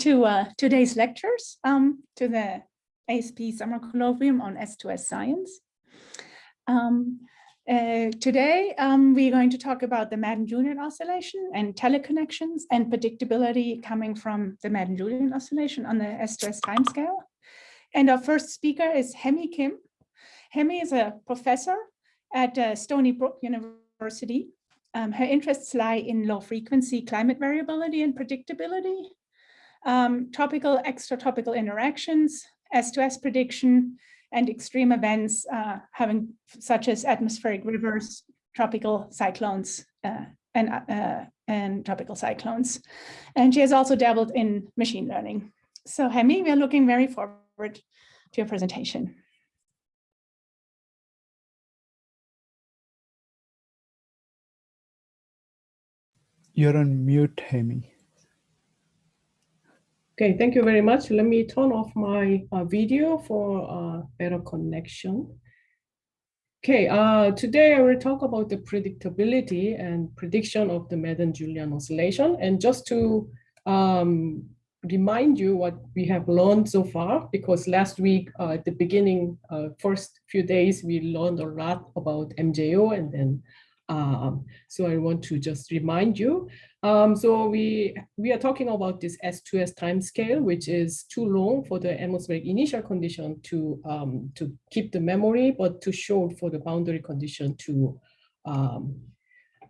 to uh, today's lectures, um, to the ASP Summer Colloquium on S2S Science. Um, uh, today, um, we're going to talk about the Madden-Julian oscillation and teleconnections and predictability coming from the Madden-Julian oscillation on the S2S timescale. And our first speaker is Hyemi Kim. Hyemi is a professor at uh, Stony Brook University. Um, her interests lie in low frequency climate variability and predictability, um, tropical extratropical interactions, S2S prediction, and extreme events uh, having such as atmospheric rivers, tropical cyclones, uh, and, uh, and tropical cyclones. And she has also dabbled in machine learning. So Hyemi, we are looking very forward to your presentation. You're on mute, Hyemi. Okay, thank you very much. Let me turn off my uh, video for uh, better connection. Okay, uh, today I will talk about the predictability and prediction of the Madden-Julian oscillation. And just to um, remind you what we have learned so far, because last week uh, at the beginning, uh, first few days, we learned a lot about MJO and then um, so I want to just remind you. Um, so we, we are talking about this S2S time scale, which is too long for the atmospheric initial condition to, um, to keep the memory, but too short for the boundary condition to, um,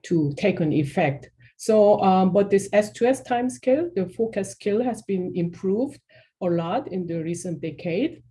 to take an effect. So, um, but this S2S time scale, the forecast scale has been improved a lot in the recent decade.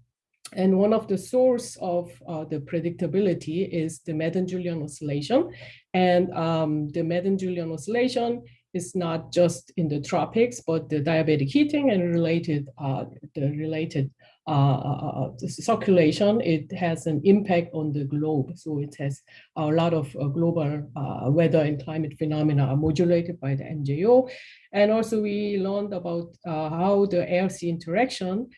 And one of the source of uh, the predictability is the Madden-Julian oscillation. And um, the Madden-Julian oscillation is not just in the tropics, but the diabatic heating and related, uh, the related uh, uh, uh circulation, it has an impact on the globe. So it has a lot of uh, global uh, weather and climate phenomena are modulated by the MJO. And also we learned about how the air-sea interaction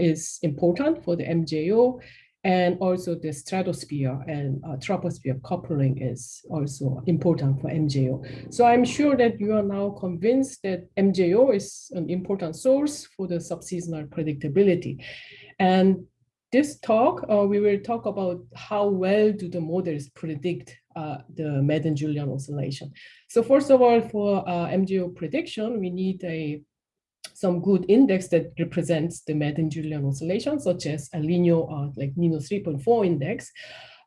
is important for the MJO. And also the stratosphere and uh, troposphere coupling is also important for MJO. So I'm sure that you are now convinced that MJO is an important source for the subseasonal predictability. And this talk, uh, we will talk about how well do the models predict uh, the Madden-Julian oscillation. So first of all, for uh, MJO prediction, we need a some good index that represents the Madden-Julian oscillation, such as a linear, uh, like Nino 3.4 index.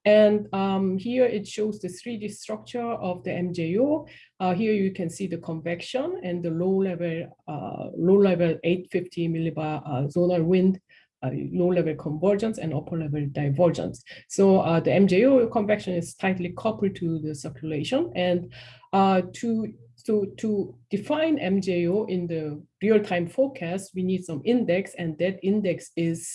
And um, here it shows the 3D structure of the MJO. Uh, here you can see the convection and the low level, uh, low level 850 millibar uh, zonal wind, uh, low level convergence and upper level divergence. So uh, the MJO convection is tightly coupled to the circulation and uh, to so to define MJO in the real-time forecast, we need some index, and that index is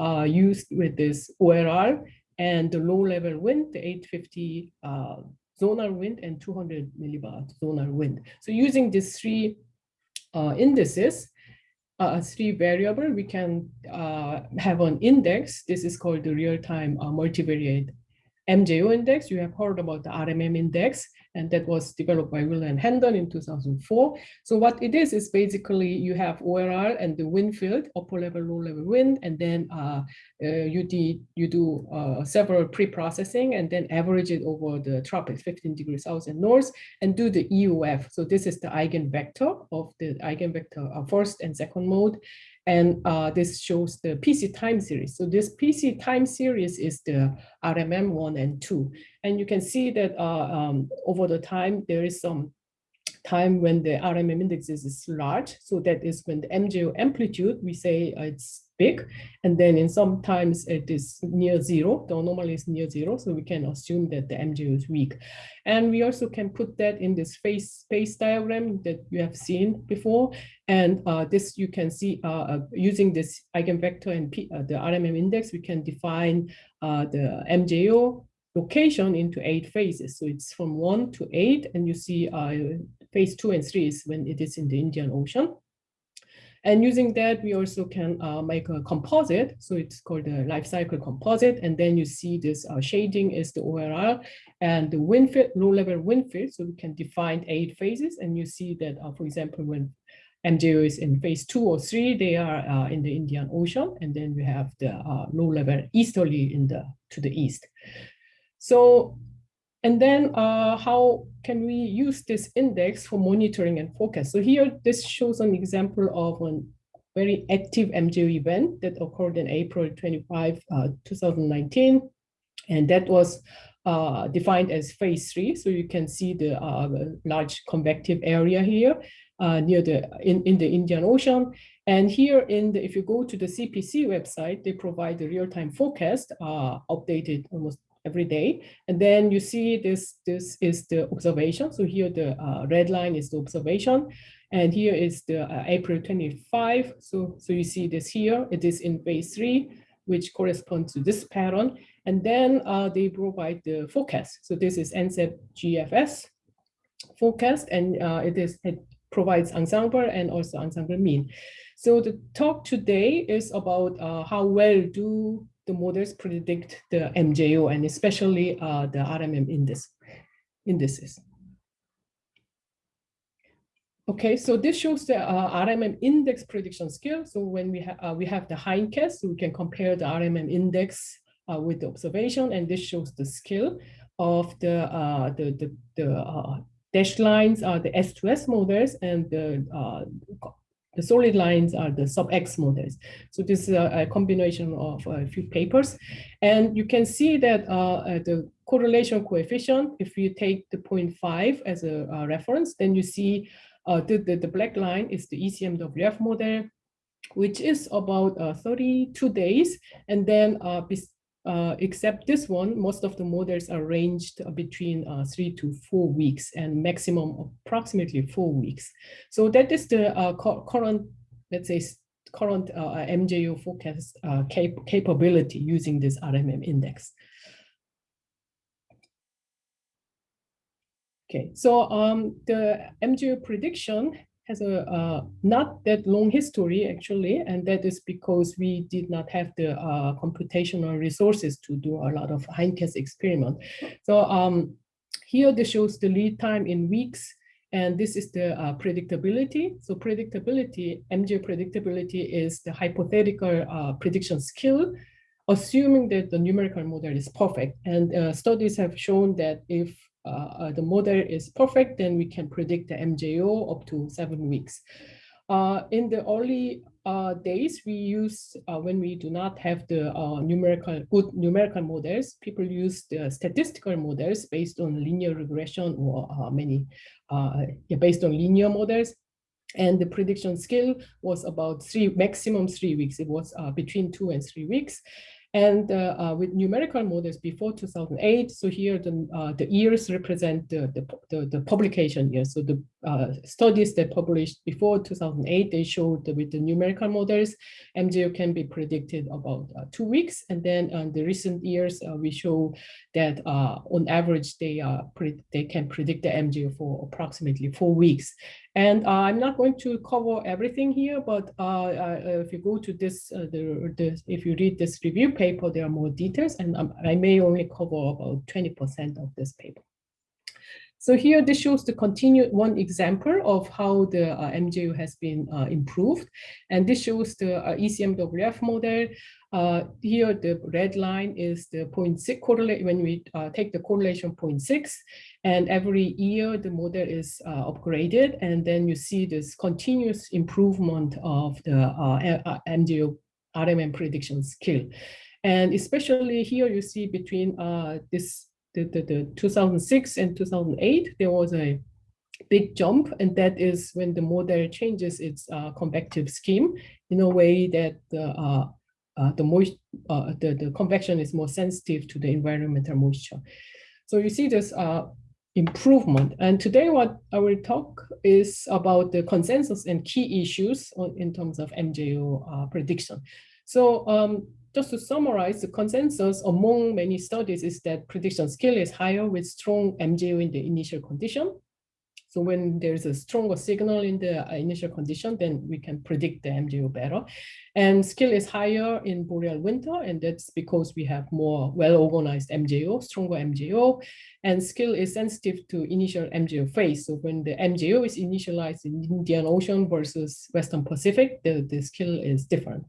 uh, used with this OLR and the low-level wind, the 850 uh, zonal wind and 200 millibar zonal wind. So using these three uh, indices, uh, three variable, we can uh, have an index. This is called the real-time uh, multivariate MJO index. You have heard about the RMM index and that was developed by Wheeler and Hendon in 2004. So what it is, is basically you have OLR and the wind field, upper level, low level wind, and then uh, uh, you, did, you do uh, several pre-processing and then average it over the tropics, 15 degrees south and north, and do the EOF. So this is the eigenvector of the eigenvector uh, first and second mode. And uh, this shows the PC time series. So this PC time series is the RMM one and two. And you can see that uh, um, over the time, there is some time when the RMM index is large. So that is when the MJO amplitude, we say uh, it's big. And then in sometimes it is near zero. The anomaly is near zero. So we can assume that the MJO is weak. And we also can put that in this phase space diagram that you have seen before. And uh, this you can see uh, uh using this eigenvector and P, uh, the RMM index, we can define uh, the MJO location into eight phases. So it's from one to eight, and you see uh, phase two and three is when it is in the Indian Ocean. And using that, we also can uh, make a composite. So it's called the life cycle composite. And then you see this uh, shading is the OLR and the wind field, low level wind field. So we can define eight phases. And you see that, uh, for example, when MJO is in phase two or three, they are uh, in the Indian Ocean, and then we have the uh, low level easterly in the to the east. So, and then uh, how can we use this index for monitoring and forecast? So here, this shows an example of a very active MJO event that occurred in April 25, uh, 2019, and that was uh, defined as phase three. So you can see the uh, large convective area here uh, near the in, in the Indian Ocean. And here in the, if you go to the CPC website, they provide the real-time forecast uh, updated almost every day. And then you see this, this is the observation. So here the uh, red line is the observation. And here is the uh, April 25. So, so you see this here, it is in phase three, which corresponds to this pattern. And then uh, they provide the forecast. So this is NCEP GFS forecast, and uh, it is it provides ensemble and also ensemble mean. So the talk today is about uh, how well do the models predict the MJO and especially uh, the RMM index, indices. Okay, so this shows the uh, RMM index prediction skill. So when we, ha uh, we have the hindcast, so we can compare the RMM index uh, with the observation, and this shows the skill of the, uh, the, the, the uh, dashed lines are the S2S models and the the solid lines are the sub-X models. So this is a, a, combination of a few papers. And you can see that uh, uh the correlation coefficient, if you take the 0.5 as a, a reference, then you see uh, the, the, the, black line is the ECMWF model, which is about uh, 32 days. And then uh, uh, except this one, most of the models are ranged between uh, three to four weeks and maximum approximately four weeks. So that is the uh, current, let's say, current uh, MJO forecast uh, cap capability using this RMM index. Okay, so um, the MJO prediction has a uh, not that long history actually, and that is because we did not have the uh, computational resources to do a lot of hindcast experiment. So um, here this shows the lead time in weeks, and this is the uh, predictability. So predictability, MJ predictability is the hypothetical uh, prediction skill, assuming that the numerical model is perfect. And uh, studies have shown that if uh, uh, the model is perfect, then we can predict the MJO up to seven weeks. Uh, in the early uh, days, we use, uh, when we do not have the uh, numerical, good numerical models, people use the statistical models based on linear regression or many, based on linear models. And the prediction skill was about three, maximum three weeks. It was between two and three weeks. And uh, uh, with numerical models before 2008, so here the, uh, the years represent the, the, the, the publication years. So the uh, studies that published before 2008, they showed that with the numerical models, MJO can be predicted about two weeks. And then in the recent years, we show that on average, they, they can predict the MJO for approximately four weeks. And uh, I'm not going to cover everything here, but uh, uh, if you go to this, the, the, if you read this review paper, there are more details, and um, I may only cover about 20% of this paper. So here, this shows the continued one example of how the uh, MJO has been uh, improved. And this shows the uh, ECMWF model. Uh, here, the red line is the 0.6 correlate when we uh, take the correlation 0.6. And every year, the model is uh, upgraded. And then you see this continuous improvement of the MJO RMM prediction skill. And especially here, you see between this the, the, the 2006 and 2008, there was a big jump, and that is when the model changes its uh, convective scheme in a way that the uh, uh, the moist uh, the the convection is more sensitive to the environmental moisture. So you see this uh, improvement. And today, what I will talk is about the consensus and key issues in terms of MJO uh, prediction. So um, just to summarize, the consensus among many studies is that prediction skill is higher with strong MJO in the initial condition. So when there's a stronger signal in the uh, initial condition, then we can predict the MJO better. And skill is higher in boreal winter, and that's because we have more well-organized MJO, stronger MJO, and skill is sensitive to initial MJO phase. So when the MJO is initialized in Indian Ocean versus Western Pacific, the, the skill is different.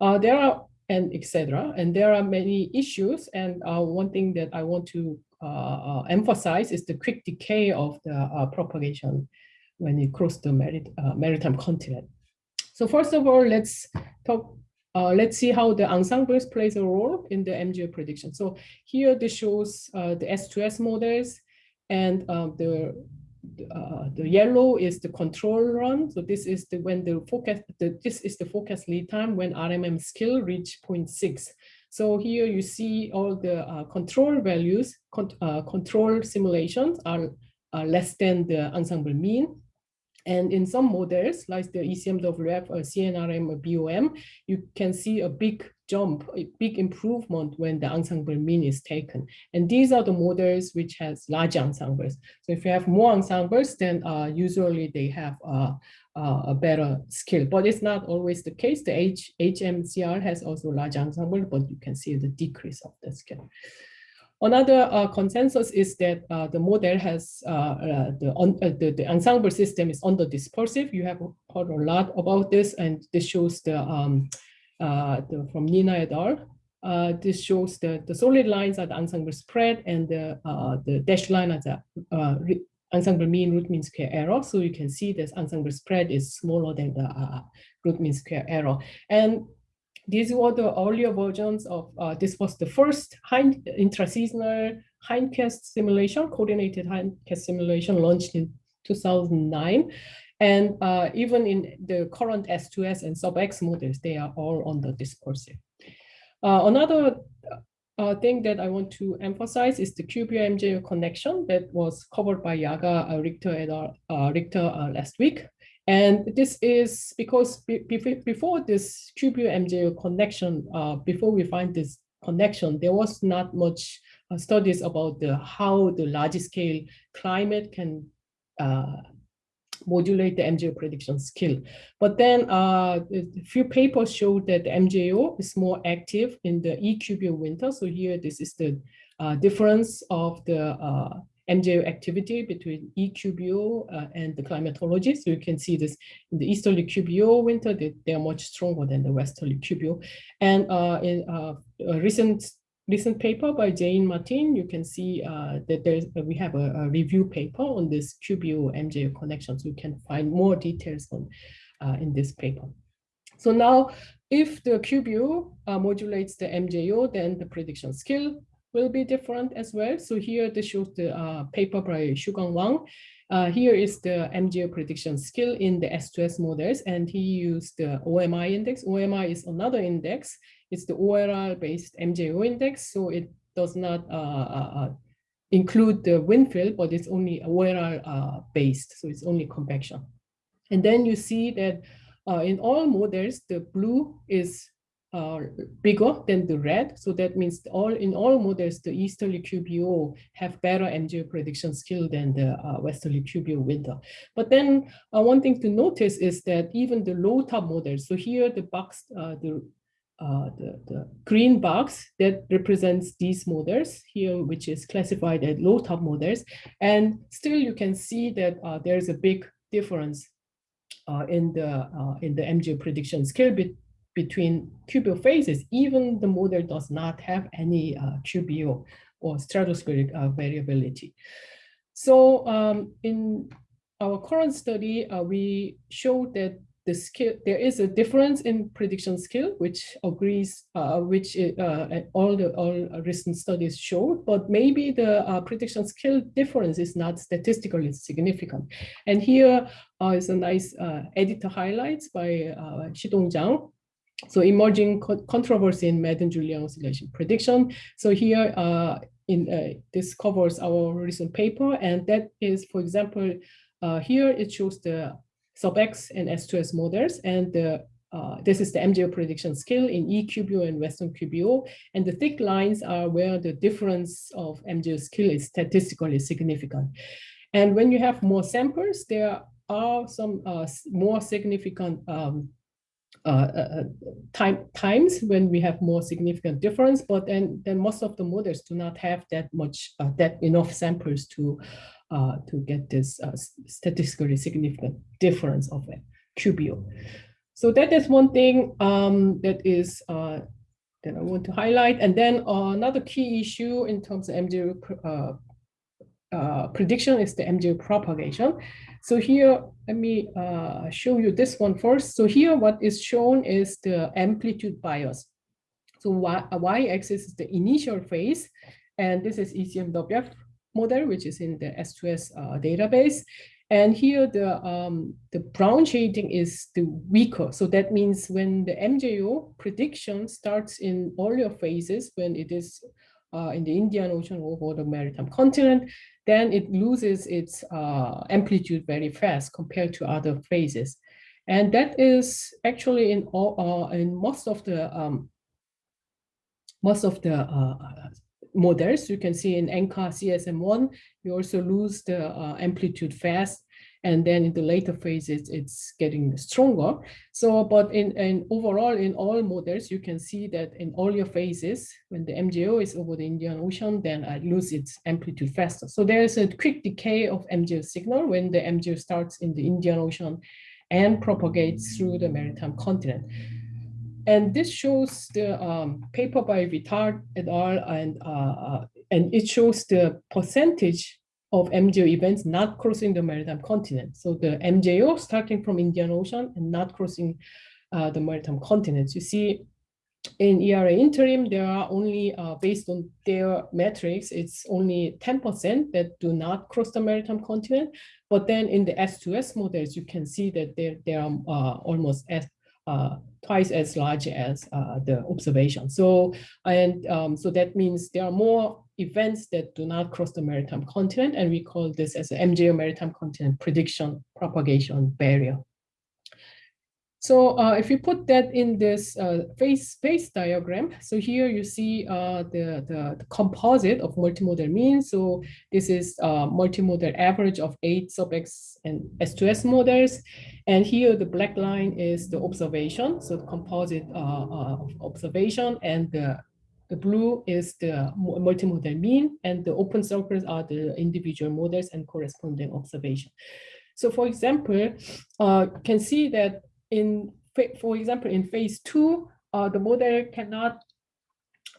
Uh, there are and etc. And there are many issues. And uh, one thing that I want to uh, uh, emphasize is the quick decay of the uh, propagation when it crosses the marit maritime continent. So first of all, let's talk. let's see how the ensembles plays a role in the MJO prediction. So here this shows the S2S models and the uh, the yellow is the control run. So this is the when the focus the, this is the forecast lead time when RMM skill reach 0.6. So here you see all the uh, control values, con uh, control simulations are, are less than the ensemble mean. And in some models, like the ECMWF or CNRM or BOM, you can see a big jump, a big improvement when the ensemble mean is taken. And these are the models which has large ensembles. So if you have more ensembles, then uh, usually they have uh, uh, a better skill, but it's not always the case. The H HMCR has also large ensemble, but you can see the decrease of the skill. Another uh, consensus is that uh, the model has uh, uh the, on, uh, the, the ensemble system is under dispersive. You have heard a lot about this, and this shows the, um, Uh, the from Neena et al. Uh, this shows the the solid lines are the ensemble spread, and the uh, the dashed line are the ensemble mean root mean square error. So you can see this ensemble spread is smaller than the root mean square error, and these were the earlier versions of, uh, this was the first hind, intraseasonal hindcast simulation, coordinated hindcast simulation launched in 2009. And uh, even in the current S2S and sub-X models, they are all on the dispersive. Uh, another uh, thing that I want to emphasize is the QBO MJO connection that was covered by Yaga uh, Richter, et al, uh, Richter uh, last week. And this is because before this QBO MJO connection, before we find this connection, there was not much studies about the how the large scale climate can uh, modulate the MJO prediction skill. But then uh, a few papers showed that the MJO is more active in the EQBO winter. So here, this is the uh, difference of the uh, MJO activity between EQBO uh, and the climatology. So you can see this in the easterly QBO winter, they, they are much stronger than the westerly QBO. And uh, in uh, recent recent paper by Zane Martin, you can see uh, that there's uh, we have a, a, review paper on this QBO MJO connection. So you can find more details on uh, in this paper. So now, if the QBO modulates the MJO, then the prediction skill will be different as well. So here this shows the uh, paper by Shuguang Wang. Uh, here is the MJO prediction skill in the S2S models, and he used the OMI index. OMI is another index. It's the OLR-based MJO index, so it does not uh, uh, uh, include the wind field, but it's only OLR-based, uh, so it's only convection. And then you see that in all models, the blue is uh, bigger than the red. So that means all in all models, the easterly QBO have better MJO prediction skill than the uh, westerly QBO winter. But then uh, one thing to notice is that even the low top models, so here the box, the, uh, the, the green box that represents these models here, which is classified as low top models. And still you can see that uh, there's a big difference in the in the MJO prediction skill between QBO phases, even the model does not have any uh, QBO or stratospheric uh, variability. So um, in our current study, uh, we showed that the skill there is a difference in prediction skill, which agrees, uh, which uh, all the all recent studies show, but maybe the uh, prediction skill difference is not statistically significant. And here is a nice editor highlights by uh, Chidong Zhang, so emerging co controversy in Madden-Julian oscillation prediction. So here uh, in uh, this covers our recent paper, and that is, for example, uh, here it shows the sub-X and S2S models, and the uh, this is the MJO prediction scale in EQBO and Western QBO, and the thick lines are where the difference of MJO skill is statistically significant. And when you have more samples, there are some uh, more significant um, uh, uh, uh, time times when we have more significant difference, but then then most of the models do not have that much uh, that enough samples to uh, to get this uh, statistically significant difference of a QBO. So that is one thing um, that is that I want to highlight. And then another key issue in terms of MJO uh, prediction is the MJO propagation. So here, let me uh, show you this one first. So here, what is shown is the amplitude bias. So y-axis is the initial phase, and this is ECMWF model, which is in the S2S uh, database. And here the, um, the brown shading is the weaker. So that means when the MJO prediction starts in earlier phases, when it is uh, in the Indian Ocean or the maritime continent, then it loses its uh, amplitude very fast compared to other phases. And that is actually in all uh, in most of the um, most of the uh, models you can see in NCAR CESM1, you also lose the uh, amplitude fast and then in the later phases, it's getting stronger. So, but in, in overall, in all models, you can see that in earlier phases, when the MJO is over the Indian Ocean, then I lose its amplitude faster. So there is a quick decay of MJO signal when the MJO starts in the Indian Ocean and propagates through the maritime continent. And this shows the um, paper by Vitart et al. And, uh, uh and it shows the percentage of MJO events not crossing the maritime continent. So the MJO starting from Indian Ocean and not crossing uh, the maritime continent. You see in ERA interim, there are only, uh, based on their metrics, it's only 10% that do not cross the maritime continent. But then in the S2S models, you can see that there, there are uh, almost as, twice as large as uh, the observation. So, and um, so that means there are more events that do not cross the maritime continent, and we call this as MJO maritime continent prediction propagation barrier. So uh, if you put that in this uh, phase space diagram, so here you see uh, the, the, the, composite of multimodel mean. So this is uh, multimodel average of eight sub X and S2S models. And here the black line is the observation. So the composite uh, uh, observation and the the blue is the multimodel mean, and the open circles are the individual models and corresponding observation. So for example, uh, can see that in, for example, in phase two, uh, the model cannot,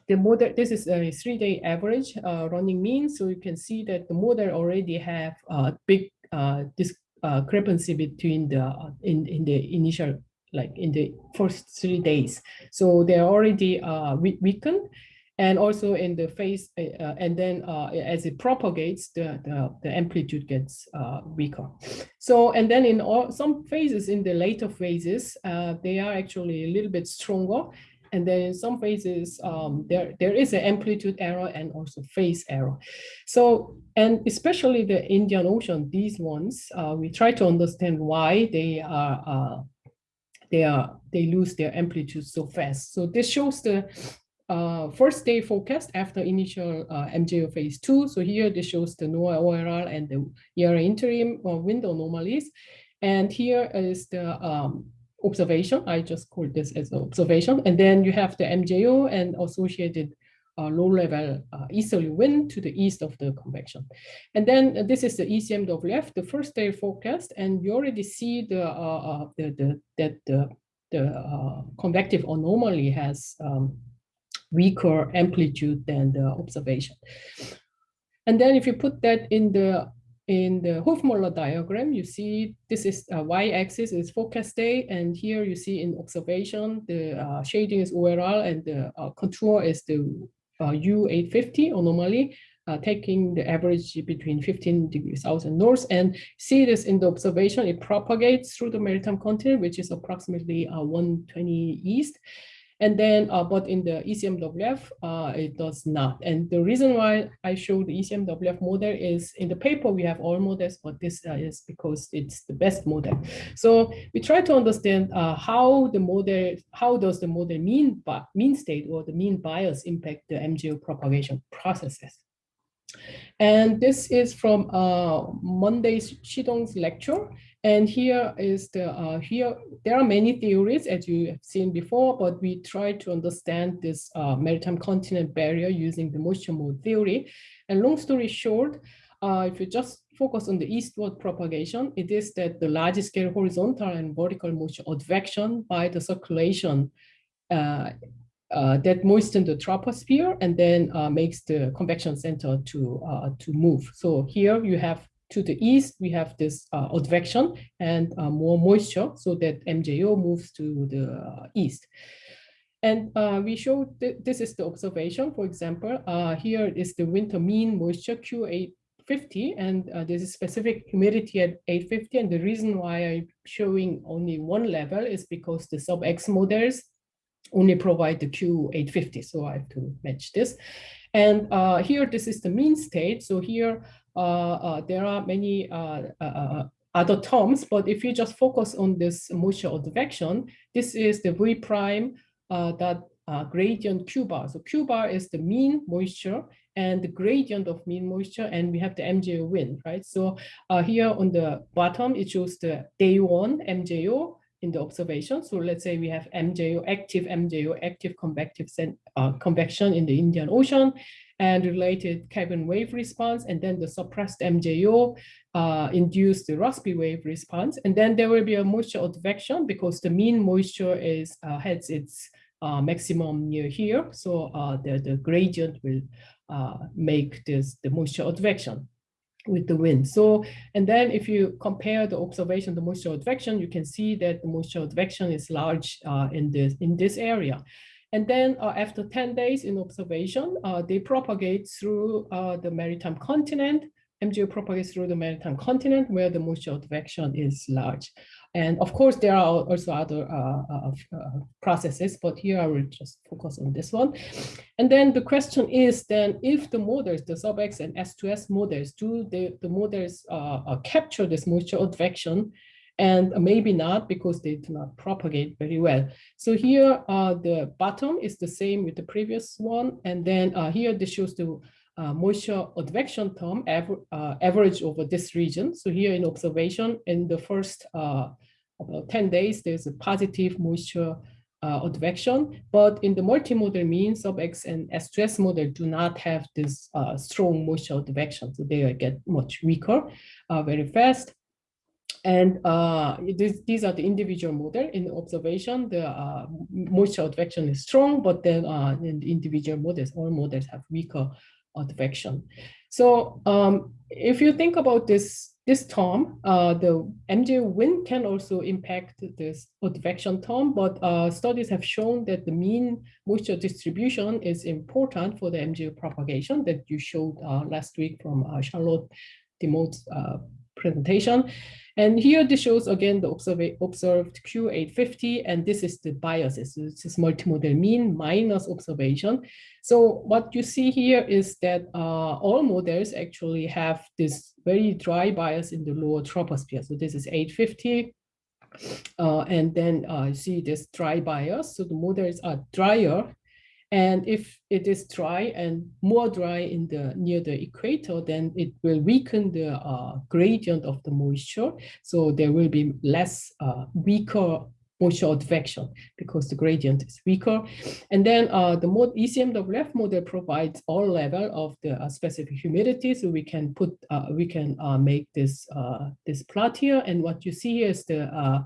the model, this is a three-day average uh, running mean, so you can see that the model already have a big uh, discrepancy between the, in, in the initial like in the first three days. So they're already uh, weakened. And also in the phase, uh, uh, and then uh, as it propagates, the, the, the amplitude gets uh, weaker. So, and then in all some phases, in the later phases, uh, they are actually a little bit stronger. And then in some phases, um, there, there is an amplitude error and also phase error. So, and especially the Indian Ocean, these ones, uh, we try to understand why they are they are they lose their amplitude so fast. So this shows the uh, first day forecast after initial uh, MJO phase two. So here this shows the NOAA OLR and the ERA interim uh, window anomalies. And here is the um, observation. I just called this as observation. And then you have the MJO and associated uh, low-level uh, easterly wind to the east of the convection. And then uh, this is the ECMWF, the first day forecast, and you already see the, uh, uh, the, the that the, the uh, convective anomaly has um, weaker amplitude than the observation. And then if you put that in the in the Hovmöller diagram, you see this is uh, y-axis is forecast day, and here you see in observation the uh, shading is OLR and the uh, contour is the U850 anomaly, uh, taking the average between 15 degrees south and north and see this in the observation, it propagates through the maritime continent, which is approximately uh, 120 east. And then, uh, but in the ECMWF, uh, it does not. And the reason why I show the ECMWF model is in the paper, we have all models, but this uh, is because it's the best model. So we try to understand uh, how the model, how does the model mean, mean state or the mean bias impact the MJO propagation processes. And this is from uh, Monday's Chidong's lecture. And here is the, uh, here, there are many theories as you have seen before, but we try to understand this uh, maritime continent barrier using the moisture mode theory. And long story short, uh, if you just focus on the eastward propagation, it is that the large scale horizontal and vertical moisture advection by the circulation uh, uh, that moisten the troposphere and then uh, makes the convection center to, to move. So here you have to the east, we have this uh, advection and uh, more moisture so that MJO moves to the uh, east. And uh, we show th this is the observation, for example, uh, here is the winter mean moisture Q850, and uh, there's a specific humidity at 850. And the reason why I'm showing only one level is because the sub-X models only provide the Q850. So I have to match this. And uh, here, this is the mean state. So here, Uh, uh, there are many uh, uh, other terms, but if you just focus on this moisture advection, this is the V prime that gradient Q bar. So Q bar is the mean moisture and the gradient of mean moisture, and we have the MJO wind, right? So uh, here on the bottom, it shows the day one MJO in the observation. So let's say we have MJO, active MJO, active convective uh, convection in the Indian Ocean and related Kelvin wave response, and then the suppressed MJO uh, induced the Rossby wave response. And then there will be a moisture advection because the mean moisture is uh, has its uh, maximum near here. So uh, the, the gradient will uh, make this the moisture advection with the wind. So, and then if you compare the observation, the moisture advection, you can see that the moisture advection is large uh, in this in this area. And then uh, after 10 days in observation, uh, they propagate through uh, the maritime continent. MJO propagates through the maritime continent where the moisture advection is large. And of course, there are also other uh, uh, uh, processes, but here I will just focus on this one. And then the question is then if the models, the sub-X and S2S models, do the, the models capture this moisture advection and maybe not because they do not propagate very well. So here uh, the bottom is the same with the previous one. And then here this shows the uh, moisture advection term aver uh, average over this region. So here in observation, in the first uh, about 10 days, there's a positive moisture uh, advection, but in the multimodel mean, sub-X and S2S model do not have this uh, strong moisture advection. So they get much weaker uh, very fast. And uh, these are the individual model. In observation, the uh, moisture advection is strong, but then uh, in the individual models, all models have weaker advection. So um, if you think about this, this term, uh, the MJ wind can also impact this advection term, but uh, studies have shown that the mean moisture distribution is important for the MJ propagation that you showed uh, last week from Charlotte DeMott's presentation. And here this shows again the observed Q850, and this is the biases. This is multimodel mean minus observation. So what you see here is that uh, all models actually have this very dry bias in the lower troposphere. So this is 850. Uh, and then uh, you see this dry bias. So the models are drier and if it is dry and more dry in the near the equator, then it will weaken the uh, gradient of the moisture. So there will be less uh, weaker moisture advection because the gradient is weaker. And then uh, the mod ECMWF model provides all level of the uh, specific humidity. So we can put, uh, we can uh, make this, uh, this plot here. And what you see is the uh,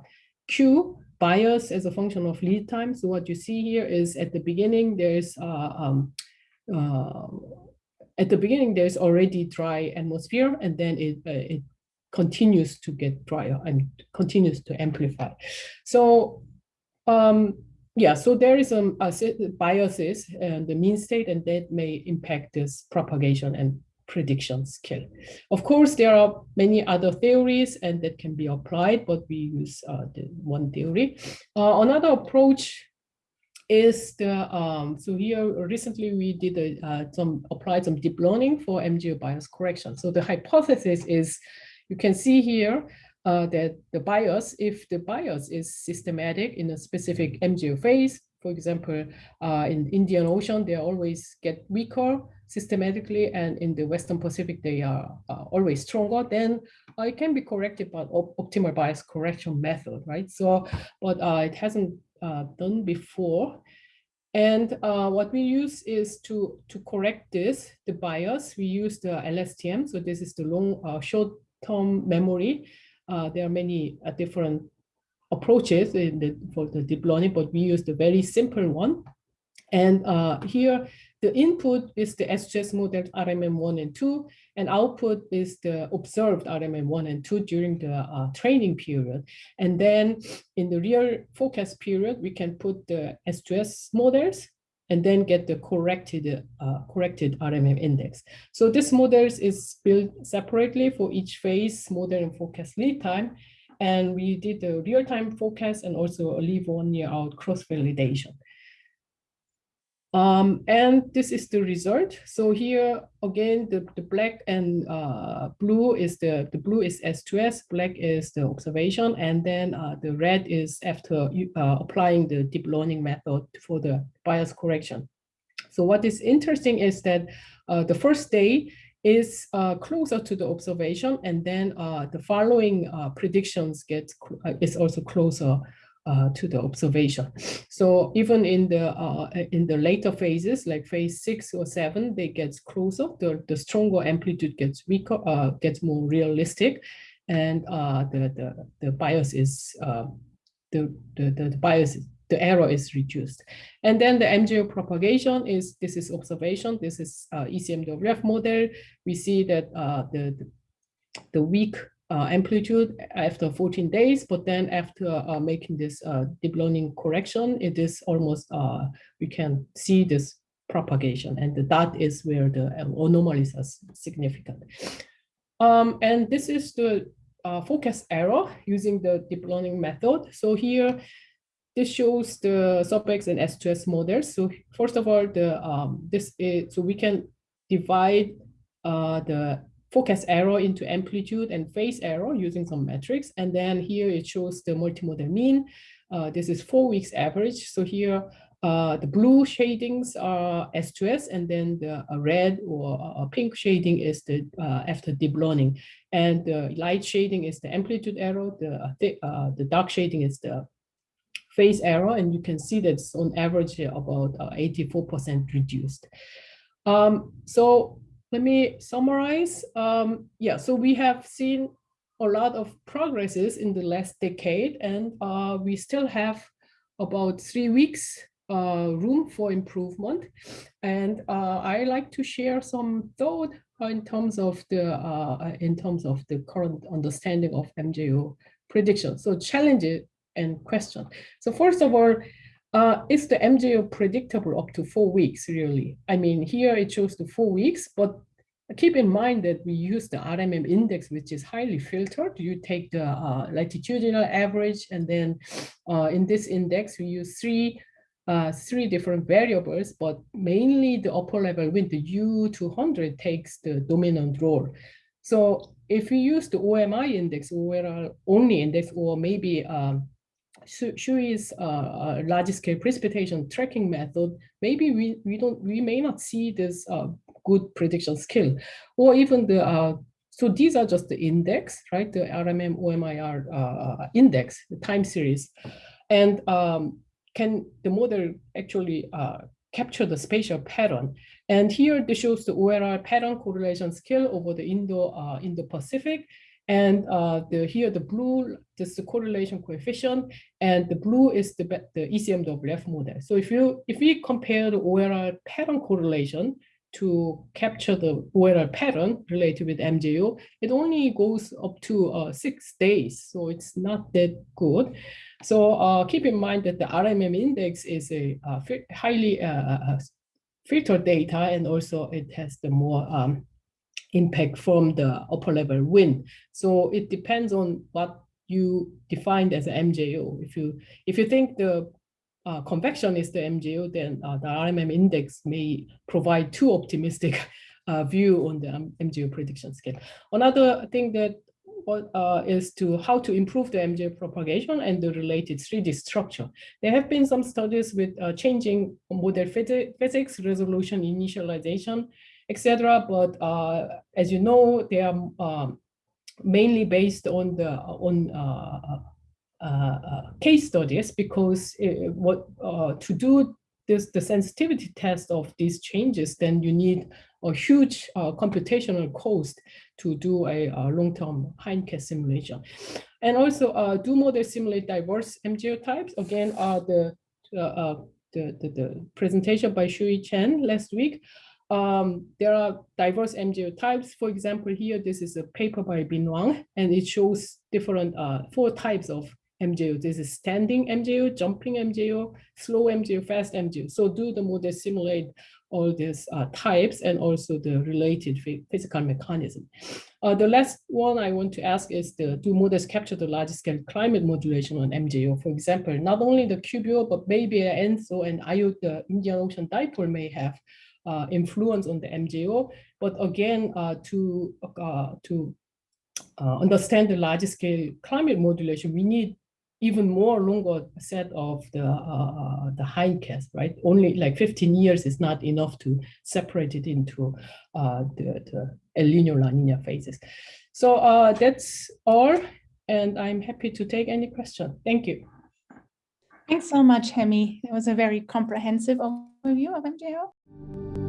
Q bias as a function of lead time. So what you see here is at the beginning, there's uh, um, uh, at the beginning, there's already dry atmosphere, and then it, uh, it continues to get drier and continues to amplify. So um, yeah, so there is um, a biases and the mean state, and that may impact this propagation and prediction skill. Of course, there are many other theories and that can be applied, but we use uh, the one theory. Uh, another approach is the, um, so here recently we did a, uh, some, applied some deep learning for MJO bias correction. So the hypothesis is, you can see here uh, that the bias, if the bias is systematic in a specific MJO phase, For example, uh, in Indian Ocean, they always get weaker systematically, and in the Western Pacific, they are uh, always stronger. Then uh, it can be corrected by op optimal bias correction method, right? So, but uh, it hasn't uh, done before. And uh, what we use is to, to correct this, the bias, we use the LSTM. So this is the long, short-term memory. There are many different approaches in the, for the deep learning, but we use the very simple one. And uh, here, the input is the S2S model RMM1 and 2, and output is the observed RMM1 and 2 during the uh, training period. And then in the real forecast period, we can put the S2S models and then get the corrected uh, corrected RMM index. So this models is built separately for each phase, model and forecast lead time. And we did the real-time forecast and also a leave one year out cross-validation. Um, and this is the result. So here again, the, the black and uh, blue is the, the blue is S2S, black is the observation, and then uh, the red is after uh, applying the deep learning method for the bias correction. So what is interesting is that uh, the first day is uh, closer to the observation, and then uh, the following predictions get is also closer uh, to the observation. So even in the uh, in the later phases, like phase six or seven, they get closer. The the stronger amplitude gets weaker, uh, gets more realistic, and uh, the the the bias is uh, the, the the bias the error is reduced. And then the MJO propagation is this is observation. This is uh, ECMWF model. We see that uh, the, the weak uh, amplitude after 14 days, but then after uh, making this uh, deep learning correction, it is almost, uh, we can see this propagation and the dot where the anomalies are significant. Um, and this is the uh, focus error using the deep learning method. So here, this shows the SUBX and S2S models. So first of all, the um, this is, so we can divide uh, the forecast error into amplitude and phase error using some metrics. And then here it shows the multimodel mean. Uh, this is four weeks average. So here uh, the blue shadings are S2S and then the uh, red or uh, pink shading is the uh, after deep learning. And the light shading is the amplitude error. The, uh, the dark shading is the phase error. And you can see that's on average about 84% reduced. Um, so let me summarize. Um, yeah, so we have seen a lot of progresses in the last decade, and uh, we still have about three weeks uh, room for improvement. And uh, I like to share some thought in terms of the uh, in terms of the current understanding of MJO prediction. So challenges and question. So first of all, uh, is the MJO predictable up to four weeks, really? I mean, here it shows the four weeks, but keep in mind that we use the RMM index, which is highly filtered. You take the uh, latitudinal average, and then uh, in this index, we use three uh, three different variables, but mainly the upper level wind, the U200 takes the dominant role. So if we use the OMI index, or only index, or maybe um, Shuyi's uh, uh, large scale precipitation tracking method, maybe we, we don't we may not see this uh, good prediction skill or even the uh, so these are just the index, right? The RMM OMIR uh, index, the time series. And um, can the model actually uh, capture the spatial pattern? And here this shows the OLR pattern correlation scale over the Indo, uh, Indo-Pacific. And uh, the here the blue, this is the correlation coefficient, and the blue is the the ECMWF model. So if you if we compare the OLR pattern correlation to capture the OLR pattern related with MJO, it only goes up to uh, six days, so it's not that good. So uh, keep in mind that the RMM index is a uh, highly uh, uh, filtered data, and also it has the more um, impact from the upper level wind. So it depends on what you defined as an MJO. If you if you think the uh, convection is the MJO, then uh, the RMM index may provide too optimistic uh, view on the um, MJO prediction scale. Another thing that uh, is to how to improve the MJO propagation and the related 3D structure. There have been some studies with uh, changing model physi- physics, resolution, initialization, etc. But uh, as you know, they are um, mainly based on the on uh, uh, uh, case studies because uh, what to do this the sensitivity test of these changes, then you need a huge uh, computational cost to do a, uh long-term hindcast simulation. And also uh, do models simulate diverse MJO types. Again, uh, the, the, the, the presentation by Shuyi Chen last week. Um, there are diverse MJO types. For example, here, this is a paper by Bin Wang, and it shows different uh, four types of MJO. This is standing MJO, jumping MJO, slow MJO, fast MJO. So do the model simulate all these uh, types and also the related physical mechanism. Uh, the last one I want to ask is the do models capture the large scale climate modulation on MJO? For example, not only the QBO, but maybe ENSO and IO, the Indian Ocean dipole may have uh, influence on the MJO. But again, uh, to, uh, to uh, understand the large scale climate modulation, we need even more longer set of the uh, the hindcast, right? Only like 15 years is not enough to separate it into uh, the, the El Nino La Nina phases. So uh, that's all, and I'm happy to take any question. Thank you. Thanks so much, Hyemi. It was a very comprehensive overview of MJO.